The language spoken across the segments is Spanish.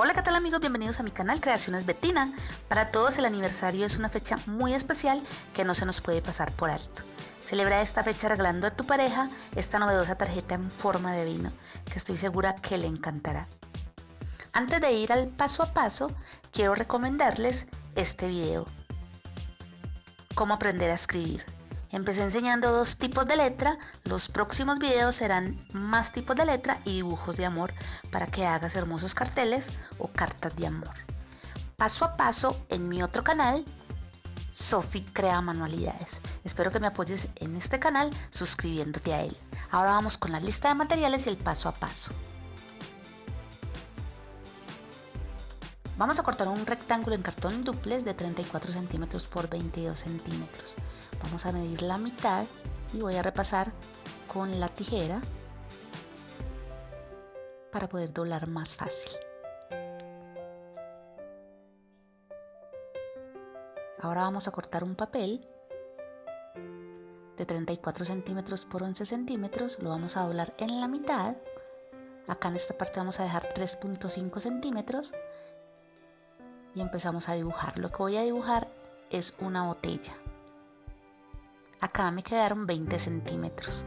Hola qué tal amigos, bienvenidos a mi canal Creaciones Betina. Para todos el aniversario es una fecha muy especial que no se nos puede pasar por alto. Celebra esta fecha regalando a tu pareja esta novedosa tarjeta en forma de vino que estoy segura que le encantará. Antes de ir al paso a paso, quiero recomendarles este video. Cómo aprender a escribir. Empecé enseñando dos tipos de letra, los próximos videos serán más tipos de letra y dibujos de amor para que hagas hermosos carteles o cartas de amor. Paso a paso en mi otro canal, Sofi Crea Manualidades. Espero que me apoyes en este canal suscribiéndote a él. Ahora vamos con la lista de materiales y el paso a paso. Vamos a cortar un rectángulo en cartón duplex de 34 centímetros por 22 centímetros. Vamos a medir la mitad y voy a repasar con la tijera para poder doblar más fácil. Ahora vamos a cortar un papel de 34 centímetros por 11 centímetros, lo vamos a doblar en la mitad. Acá en esta parte vamos a dejar 3.5 centímetros y empezamos a dibujar. Lo que voy a dibujar es una botella. Acá me quedaron 20 centímetros.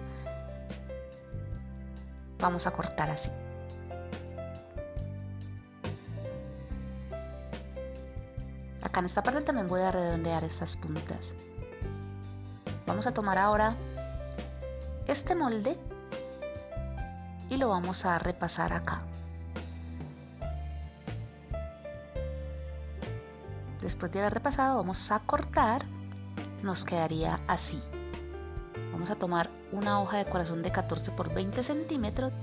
Vamos a cortar así. Acá en esta parte también voy a redondear estas puntas. Vamos a tomar ahora este molde y lo vamos a repasar acá. Después de haber repasado vamos a cortar, nos quedaría así. Vamos a tomar una hoja de corazón de 14 por 20 centímetros.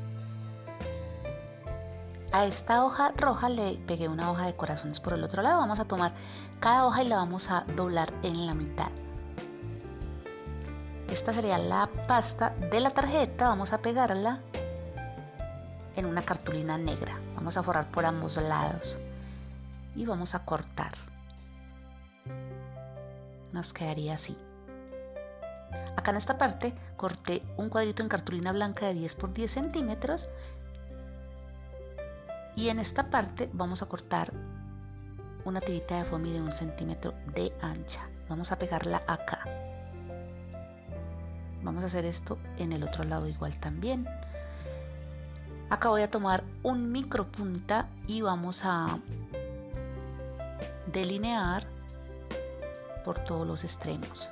A esta hoja roja le pegué una hoja de corazones por el otro lado. Vamos a tomar cada hoja y la vamos a doblar en la mitad. Esta sería la pasta de la tarjeta. Vamos a pegarla en una cartulina negra. Vamos a forrar por ambos lados y vamos a cortar nos quedaría así. Acá en esta parte corté un cuadrito en cartulina blanca de 10 por 10 centímetros y en esta parte vamos a cortar una tirita de foamy de un centímetro de ancha. Vamos a pegarla acá. Vamos a hacer esto en el otro lado igual también. Acá voy a tomar un micro punta y vamos a delinear por todos los extremos.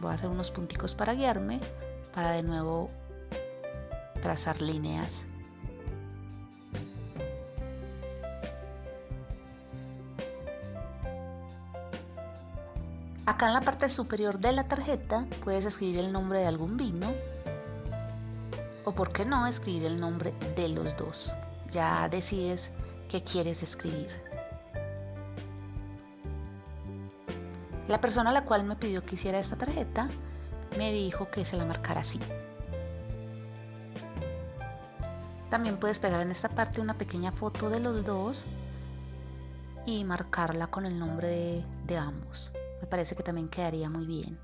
Voy a hacer unos punticos para guiarme, para de nuevo trazar líneas. Acá en la parte superior de la tarjeta puedes escribir el nombre de algún vino o por qué no escribir el nombre de los dos. Ya decides qué quieres escribir. La persona a la cual me pidió que hiciera esta tarjeta me dijo que se la marcara así. También puedes pegar en esta parte una pequeña foto de los dos y marcarla con el nombre de, de ambos. Me parece que también quedaría muy bien.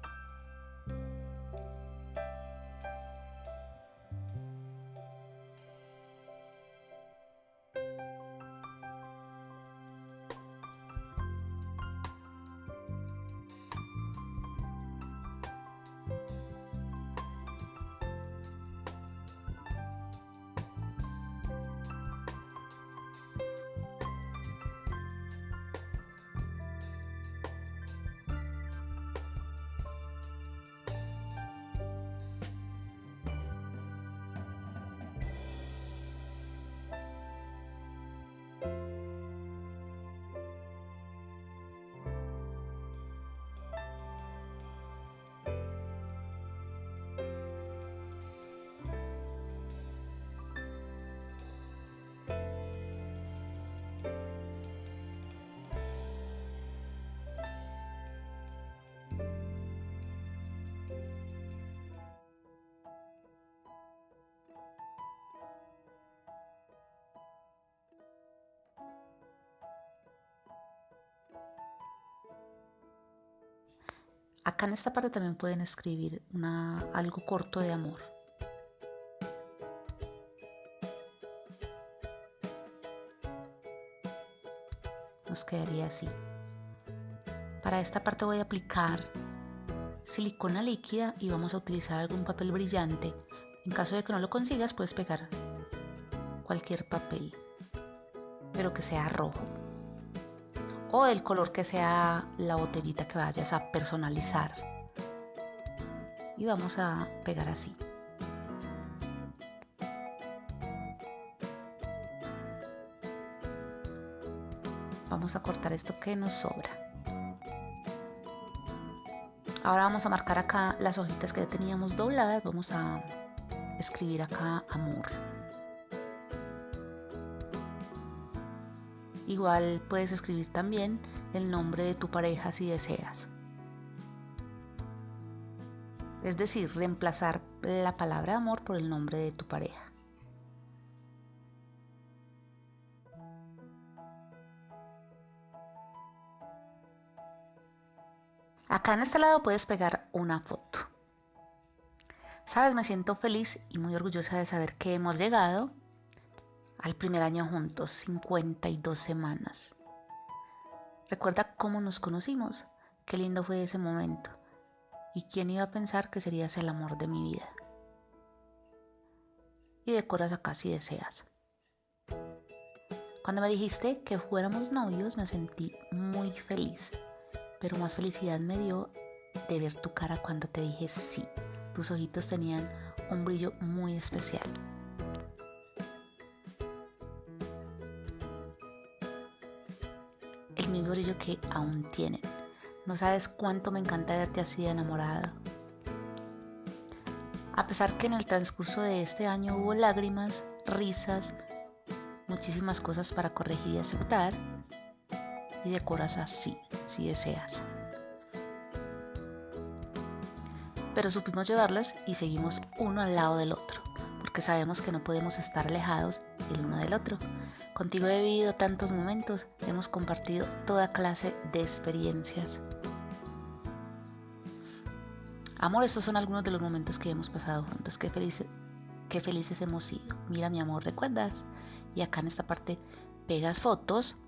Acá en esta parte también pueden escribir algo corto de amor. nos quedaría así. Para esta parte voy a aplicar silicona líquida y vamos a utilizar algún papel brillante. En caso de que no lo consigas puedes pegar cualquier papel, pero que sea rojo. O el color que sea la botellita que vayas a personalizar. Y vamos a pegar así. Vamos a cortar esto que nos sobra. Ahora vamos a marcar acá las hojitas que ya teníamos dobladas. Vamos a escribir acá amor. Igual puedes escribir también el nombre de tu pareja si deseas. Es decir, reemplazar la palabra amor por el nombre de tu pareja. Acá en este lado puedes pegar una foto. Sabes, me siento feliz y muy orgullosa de saber que hemos llegado al primer año juntos, 52 semanas. Recuerda cómo nos conocimos, qué lindo fue ese momento y quién iba a pensar que serías el amor de mi vida. Y decoras acá si deseas. Cuando me dijiste que fuéramos novios me sentí muy feliz pero más felicidad me dio de ver tu cara cuando te dije sí. Tus ojitos tenían un brillo muy especial. Brillo que aún tienen. No sabes cuánto me encanta verte así de enamorado. A pesar que en el transcurso de este año hubo lágrimas, risas, muchísimas cosas para corregir y aceptar, y decoras así si deseas. Pero supimos llevarlas y seguimos uno al lado del otro, porque sabemos que no podemos estar alejados el uno del otro. Contigo he vivido tantos momentos, hemos compartido toda clase de experiencias. Amor, estos son algunos de los momentos que hemos pasado juntos. Qué, felices, qué felices hemos sido. Mira, mi amor, ¿recuerdas? Y acá en esta parte pegas fotos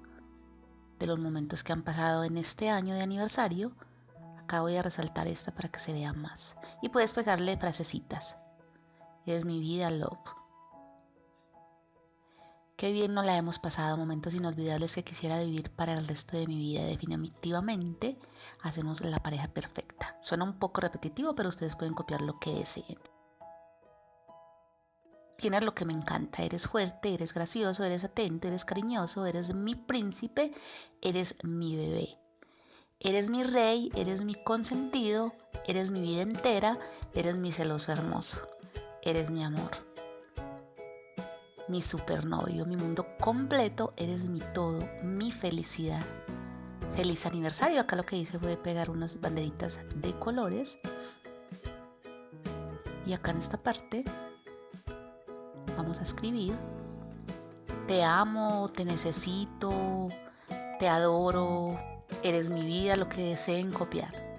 de los momentos que han pasado en este año de aniversario, acá voy a resaltar esta para que se vea más. Y puedes pegarle frasecitas. Es mi vida, love. Qué bien nos la hemos pasado, momentos inolvidables que quisiera vivir para el resto de mi vida. Definitivamente hacemos la pareja perfecta. Suena un poco repetitivo, pero ustedes pueden copiar lo que deseen. Tienes lo que me encanta, eres fuerte, eres gracioso, eres atento, eres cariñoso, eres mi príncipe, eres mi bebé. Eres mi rey, eres mi consentido, eres mi vida entera, eres mi celoso hermoso, eres mi amor. Mi supernovio, mi mundo completo, eres mi todo, mi felicidad. Feliz aniversario, acá lo que hice fue pegar unas banderitas de colores. Y acá en esta parte vamos a escribir. Te amo, te necesito, te adoro, eres mi vida, lo que deseen copiar.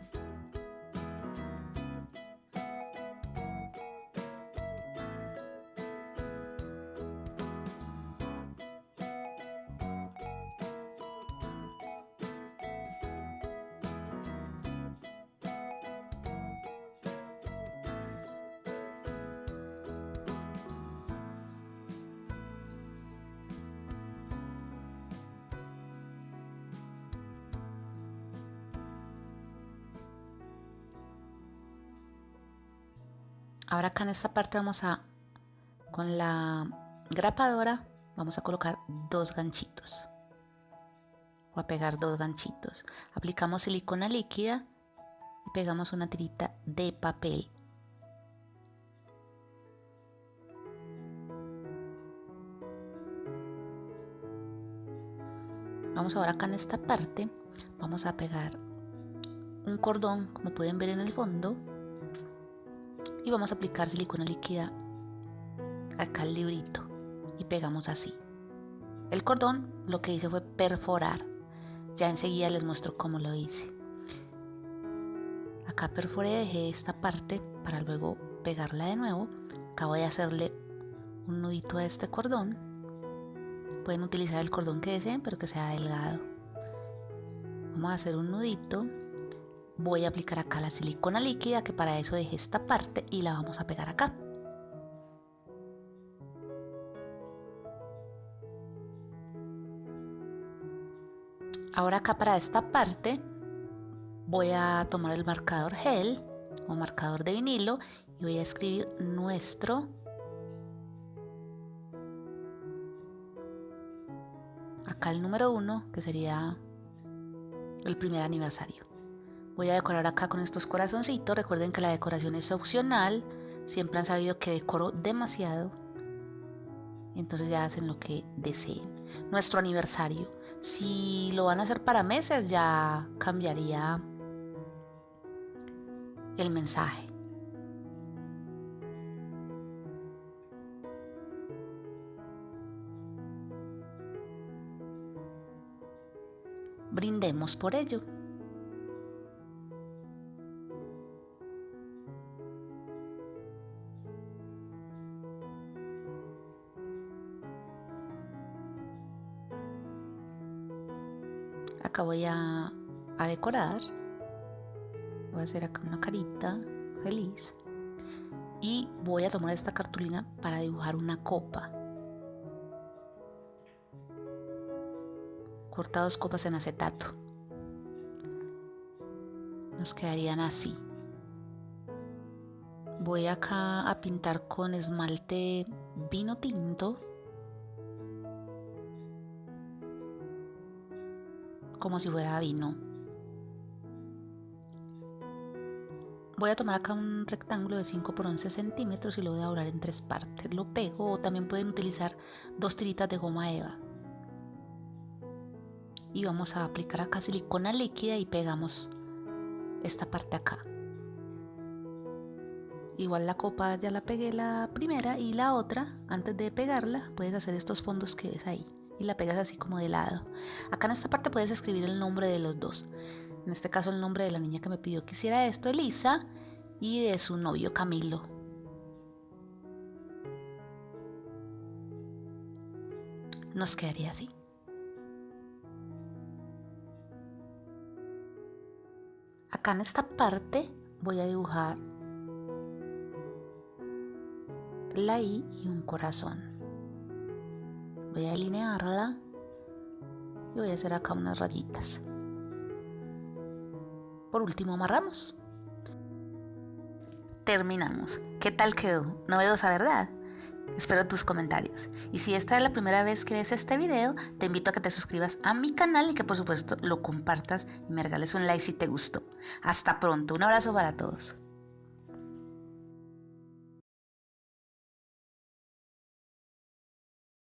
Ahora acá en esta parte vamos a, con la grapadora, vamos a colocar dos ganchitos. O a pegar dos ganchitos. Aplicamos silicona líquida y pegamos una tirita de papel. Vamos ahora acá en esta parte, vamos a pegar un cordón, como pueden ver en el fondo, y vamos a aplicar silicona líquida acá al librito y pegamos así. El cordón lo que hice fue perforar. Ya enseguida les muestro cómo lo hice. Acá perforé, dejé esta parte para luego pegarla de nuevo. Acabo de hacerle un nudito a este cordón. Pueden utilizar el cordón que deseen, pero que sea delgado. Vamos a hacer un nudito. Voy a aplicar acá la silicona líquida, que para eso dejé esta parte y la vamos a pegar acá. Ahora acá para esta parte voy a tomar el marcador gel o marcador de vinilo y voy a escribir nuestro acá el número uno que sería el primer aniversario voy a decorar acá con estos corazoncitos. Recuerden que la decoración es opcional. Siempre han sabido que decoro demasiado. Entonces ya hacen lo que deseen. Nuestro aniversario. Si lo van a hacer para meses ya cambiaría el mensaje. Brindemos por ello. Acá voy a, a decorar. Voy a hacer acá una carita feliz. Y voy a tomar esta cartulina para dibujar una copa. Corta dos copas en acetato. Nos quedarían así. Voy acá a pintar con esmalte vino tinto como si fuera vino Voy a tomar acá un rectángulo de 5 por 11 centímetros y lo voy a doblar en tres partes. Lo pego o también pueden utilizar dos tiritas de goma eva. Y vamos a aplicar acá silicona líquida y pegamos esta parte acá. Igual la copa ya la pegué la primera y la otra, antes de pegarla, puedes hacer estos fondos que ves ahí y la pegas así como de lado. Acá en esta parte puedes escribir el nombre de los dos en este caso el nombre de la niña que me pidió que hiciera esto, Elisa, y de su novio Camilo. Nos quedaría así. Acá en esta parte voy a dibujar la I y un corazón. Voy a delinearla y voy a hacer acá unas rayitas. Por último amarramos. Terminamos. ¿Qué tal quedó? Novedosa, ¿verdad? Espero tus comentarios. Y si esta es la primera vez que ves este video, te invito a que te suscribas a mi canal y que por supuesto lo compartas y me regales un like si te gustó. Hasta pronto, un abrazo para todos.